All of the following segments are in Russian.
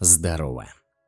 Здорово.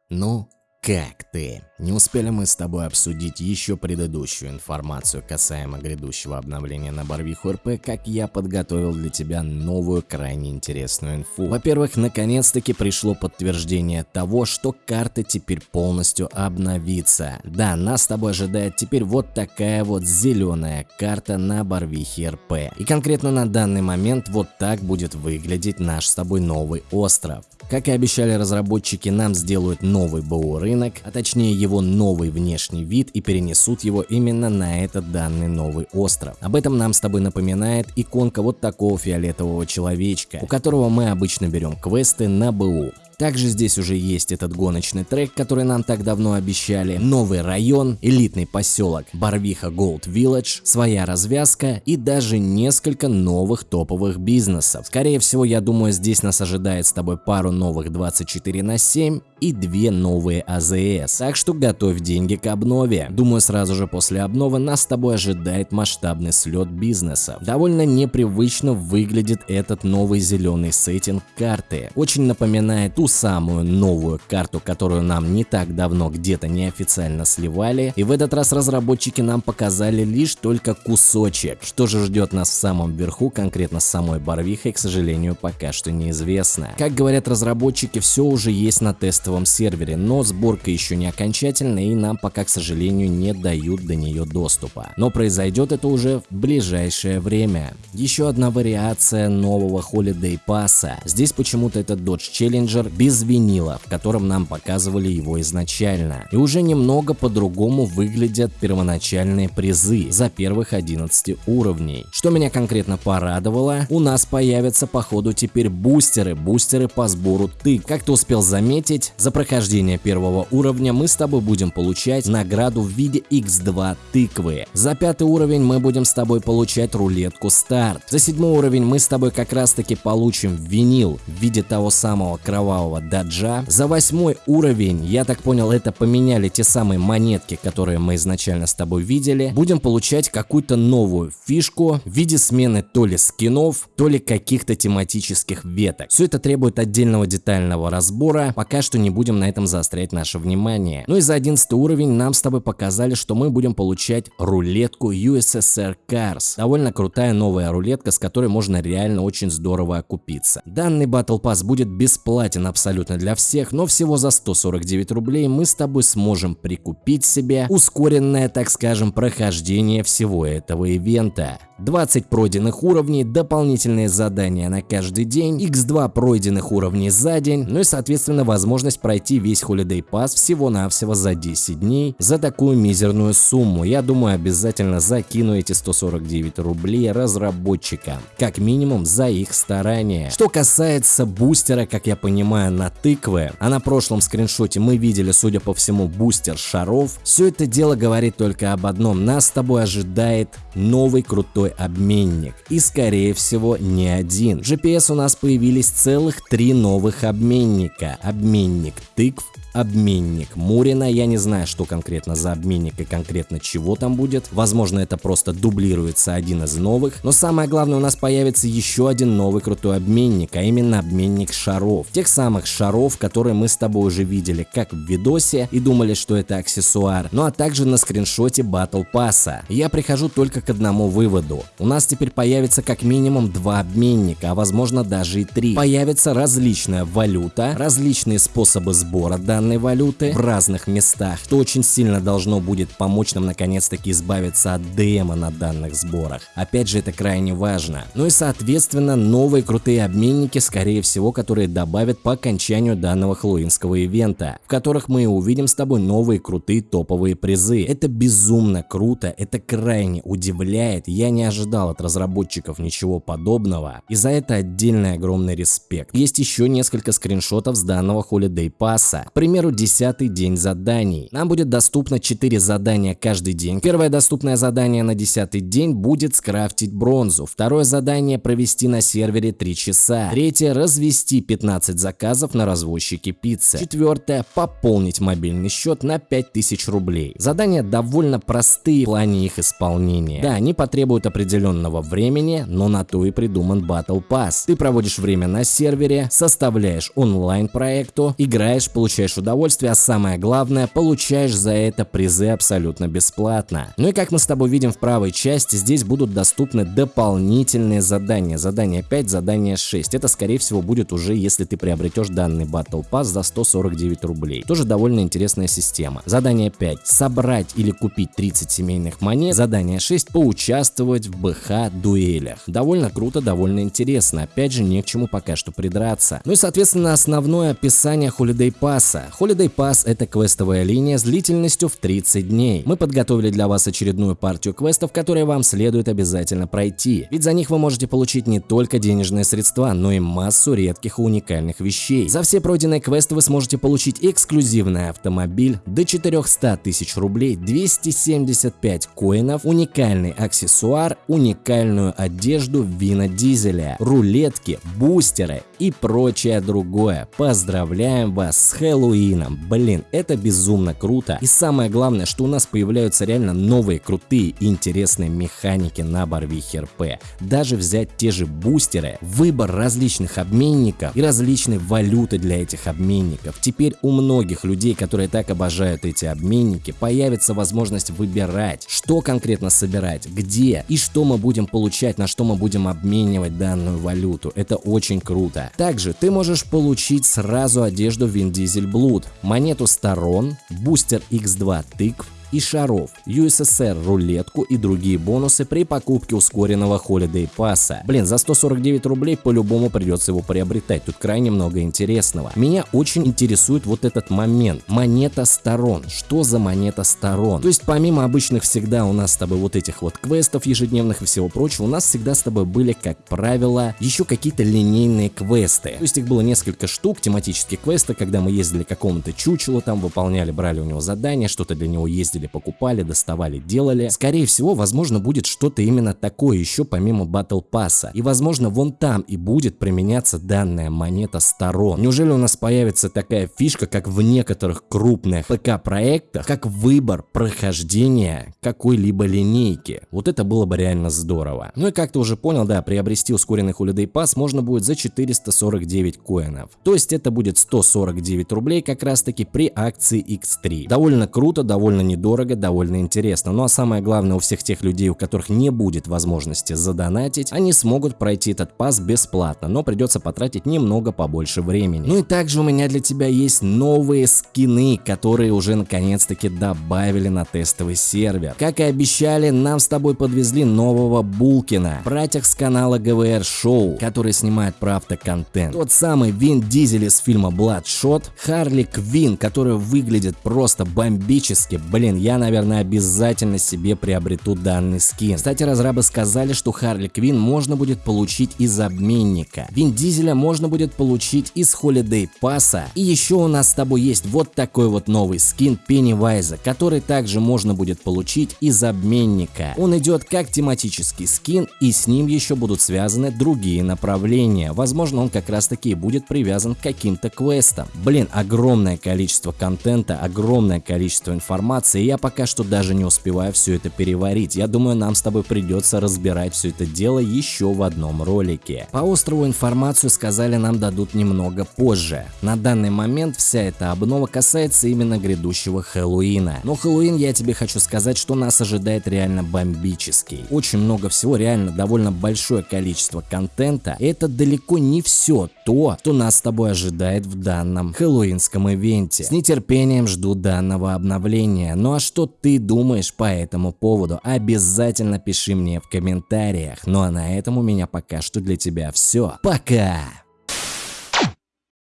Ну, как ты? Не успели мы с тобой обсудить еще предыдущую информацию касаемо грядущего обновления на Барвиху РП, как я подготовил для тебя новую крайне интересную инфу. Во-первых, наконец-таки пришло подтверждение того, что карта теперь полностью обновится. Да, нас с тобой ожидает теперь вот такая вот зеленая карта на Барвихе РП. И конкретно на данный момент вот так будет выглядеть наш с тобой новый остров. Как и обещали разработчики, нам сделают новый БУ рынок, а точнее его новый внешний вид и перенесут его именно на этот данный новый остров. Об этом нам с тобой напоминает иконка вот такого фиолетового человечка, у которого мы обычно берем квесты на БУ. Также здесь уже есть этот гоночный трек, который нам так давно обещали, новый район, элитный поселок Барвиха Gold Village, своя развязка и даже несколько новых топовых бизнесов. Скорее всего, я думаю, здесь нас ожидает с тобой пару новых 24 на 7 и две новые АЗС. Так что готовь деньги к обнове. Думаю, сразу же после обновы нас с тобой ожидает масштабный слет бизнеса. Довольно непривычно выглядит этот новый зеленый сеттинг карты. Очень напоминает ту самую новую карту, которую нам не так давно где-то неофициально сливали. И в этот раз разработчики нам показали лишь только кусочек. Что же ждет нас в самом верху, конкретно с самой Барвихой, к сожалению, пока что неизвестно. Как говорят разработчики, все уже есть на тестовом сервере, но сборка еще не окончательная и нам пока, к сожалению, не дают до нее доступа. Но произойдет это уже в ближайшее время. Еще одна вариация нового Holiday Pass. Здесь почему-то этот Dodge Challenger без винила, в котором нам показывали его изначально. И уже немного по-другому выглядят первоначальные призы за первых 11 уровней. Что меня конкретно порадовало, у нас появятся по ходу теперь бустеры, бустеры по сбору ты. Как ты успел заметить, за прохождение первого уровня мы с тобой будем получать награду в виде x2 тыквы. За пятый уровень мы будем с тобой получать рулетку старт. За седьмой уровень мы с тобой как раз таки получим винил в виде того самого кровавого даджа. За восьмой уровень, я так понял, это поменяли те самые монетки, которые мы изначально с тобой видели. Будем получать какую-то новую фишку в виде смены то ли скинов, то ли каких-то тематических веток. Все это требует отдельного детального разбора, пока что не будем на этом заострять наше внимание. Ну и за 11 уровень нам с тобой показали, что мы будем получать рулетку USSR Cars. Довольно крутая новая рулетка, с которой можно реально очень здорово окупиться. Данный Battle Pass будет бесплатен абсолютно для всех, но всего за 149 рублей мы с тобой сможем прикупить себе ускоренное, так скажем, прохождение всего этого ивента. 20 пройденных уровней, дополнительные задания на каждый день, x2 пройденных уровней за день, ну и соответственно возможность пройти весь Holiday Pass всего-навсего за 10 дней за такую мизерную сумму. Я думаю обязательно закину эти 149 рублей разработчикам, как минимум за их старания. Что касается бустера, как я понимаю, на тыквы, а на прошлом скриншоте мы видели, судя по всему, бустер шаров, все это дело говорит только об одном, нас с тобой ожидает новый крутой обменник. И скорее всего не один. GPS у нас появились целых три новых обменника. Обменник тыкв, обменник Мурина. Я не знаю, что конкретно за обменник и конкретно чего там будет. Возможно, это просто дублируется один из новых. Но самое главное, у нас появится еще один новый крутой обменник, а именно обменник шаров. Тех самых шаров, которые мы с тобой уже видели как в видосе и думали, что это аксессуар. Ну а также на скриншоте Battle Pass. Я прихожу только к одному выводу. У нас теперь появится как минимум два обменника, а возможно даже и три. Появится различная валюта, различные способы сбора данных иностранной валюты в разных местах, что очень сильно должно будет помочь нам наконец-таки избавиться от ДМа на данных сборах. Опять же, это крайне важно. Ну и соответственно, новые крутые обменники, скорее всего, которые добавят по окончанию данного хэллоуинского ивента, в которых мы увидим с тобой новые крутые топовые призы. Это безумно круто, это крайне удивляет, я не ожидал от разработчиков ничего подобного, и за это отдельный огромный респект. Есть еще несколько скриншотов с данного Holiday Pass. К примеру, примеру, 10 день заданий. Нам будет доступно 4 задания каждый день. Первое доступное задание на 10 день будет скрафтить бронзу. Второе задание провести на сервере 3 часа. Третье развести 15 заказов на развозчике пиццы. Четвертое пополнить мобильный счет на 5000 рублей. Задания довольно простые в плане их исполнения. Да, они потребуют определенного времени, но на то и придуман Battle Pass. Ты проводишь время на сервере, составляешь онлайн проекту, играешь, получаешь удовольствие, а самое главное, получаешь за это призы абсолютно бесплатно. Ну и как мы с тобой видим в правой части, здесь будут доступны дополнительные задания. Задание 5, задание 6. Это скорее всего будет уже, если ты приобретешь данный Battle Pass за 149 рублей. Тоже довольно интересная система. Задание 5. Собрать или купить 30 семейных монет. Задание 6. Поучаствовать в БХ дуэлях. Довольно круто, довольно интересно. Опять же, не к чему пока что придраться. Ну и соответственно основное описание Holiday Pass. Holiday Pass это квестовая линия с длительностью в 30 дней. Мы подготовили для вас очередную партию квестов, которые вам следует обязательно пройти. Ведь за них вы можете получить не только денежные средства, но и массу редких и уникальных вещей. За все пройденные квесты вы сможете получить эксклюзивный автомобиль, до 400 тысяч рублей, 275 коинов, уникальный аксессуар, уникальную одежду Вина Дизеля, рулетки, бустеры и прочее другое. Поздравляем вас с Хэллоуином! Блин, это безумно круто. И самое главное, что у нас появляются реально новые крутые и интересные механики на Барвихе РП. Даже взять те же бустеры, выбор различных обменников и различные валюты для этих обменников. Теперь у многих людей, которые так обожают эти обменники, появится возможность выбирать, что конкретно собирать, где и что мы будем получать, на что мы будем обменивать данную валюту. Это очень круто. Также ты можешь получить сразу одежду Vin Diesel Blood, монету сторон, бустер X2 тыкв, и шаров, USSR рулетку и другие бонусы при покупке ускоренного Holiday пасса. Блин, за 149 рублей по-любому придется его приобретать, тут крайне много интересного. Меня очень интересует вот этот момент, монета сторон. Что за монета сторон? То есть помимо обычных всегда у нас с тобой вот этих вот квестов ежедневных и всего прочего, у нас всегда с тобой были, как правило, еще какие-то линейные квесты. То есть их было несколько штук, тематические квесты, когда мы ездили какому-то чучелу, там выполняли, брали у него задания, что-то для него ездили ездили, покупали, доставали, делали. Скорее всего, возможно, будет что-то именно такое еще помимо Battle Pass. И возможно, вон там и будет применяться данная монета сторон. Неужели у нас появится такая фишка, как в некоторых крупных ПК-проектах, как выбор прохождения какой-либо линейки? Вот это было бы реально здорово. Ну и как ты уже понял, да, приобрести ускоренный Holiday Pass можно будет за 449 коинов. То есть это будет 149 рублей как раз таки при акции X3. Довольно круто, довольно недорого дорого, довольно интересно. Ну а самое главное, у всех тех людей, у которых не будет возможности задонатить, они смогут пройти этот пас бесплатно, но придется потратить немного побольше времени. Ну и также у меня для тебя есть новые скины, которые уже наконец-таки добавили на тестовый сервер. Как и обещали, нам с тобой подвезли нового Булкина, братьях с канала ГВР Шоу, который снимает правда контент. Тот самый Вин Дизель из фильма Bloodshot, Харли Квин, который выглядит просто бомбически, блин, я, наверное, обязательно себе приобрету данный скин. Кстати, разрабы сказали, что Харли Квин можно будет получить из обменника. Вин Дизеля можно будет получить из Holiday пасса. И еще у нас с тобой есть вот такой вот новый скин Пеннивайза, который также можно будет получить из обменника. Он идет как тематический скин и с ним еще будут связаны другие направления. Возможно, он как раз таки будет привязан к каким-то квестам. Блин, огромное количество контента, огромное количество информации. Я пока что даже не успеваю все это переварить. Я думаю, нам с тобой придется разбирать все это дело еще в одном ролике. По острову информацию сказали нам дадут немного позже. На данный момент вся эта обнова касается именно грядущего Хэллоуина. Но Хэллоуин, я тебе хочу сказать, что нас ожидает реально бомбический. Очень много всего, реально довольно большое количество контента. Это далеко не все то, что нас с тобой ожидает в данном хэллоуинском ивенте. С нетерпением жду данного обновления. А что ты думаешь по этому поводу? Обязательно пиши мне в комментариях. Ну а на этом у меня пока что для тебя все. Пока!